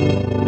Thank